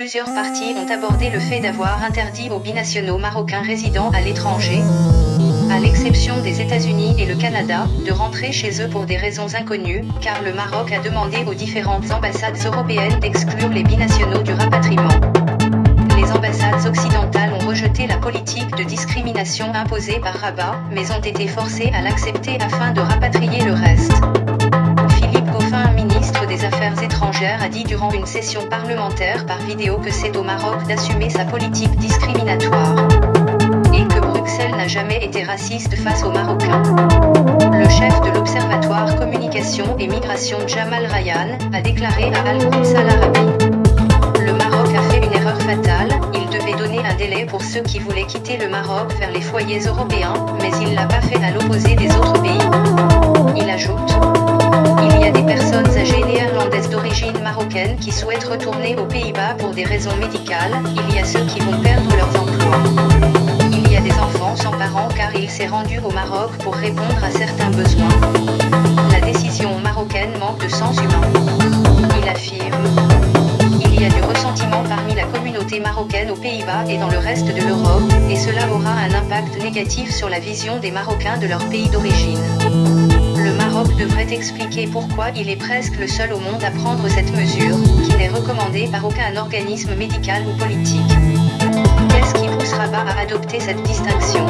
plusieurs parties ont abordé le fait d'avoir interdit aux binationaux marocains résidant à l'étranger, à l'exception des États-Unis et le Canada, de rentrer chez eux pour des raisons inconnues, car le Maroc a demandé aux différentes ambassades européennes d'exclure les binationaux du rapatriement. Les ambassades occidentales ont rejeté la politique de discrimination imposée par Rabat, mais ont été forcées à l'accepter afin de rapatrier le reste. A dit durant une session parlementaire par vidéo que c'est au Maroc d'assumer sa politique discriminatoire. Et que Bruxelles n'a jamais été raciste face aux Marocains. Le chef de l'Observatoire Communication et Migration Jamal Ryan a déclaré à Al-Quds Al Arabi. Le Maroc a fait une erreur fatale, il devait donner un délai pour ceux qui voulaient quitter le Maroc vers les foyers européens, mais il l'a pas fait à l'opposé des autres pays. Il ajoute. Il y a des personnes qui souhaitent retourner aux Pays-Bas pour des raisons médicales, il y a ceux qui vont perdre leurs emplois. Il y a des enfants sans parents car il s'est rendu au Maroc pour répondre à certains besoins. La décision marocaine manque de sens humain. Il affirme. Il y a du ressentiment parmi la communauté marocaine aux Pays-Bas et dans le reste de l'Europe, et cela aura un impact négatif sur la vision des Marocains de leur pays d'origine. Devrait expliquer pourquoi il est presque le seul au monde à prendre cette mesure, qui n'est recommandée par aucun organisme médical ou politique. Qu'est-ce qui pousse Rabat à adopter cette distinction?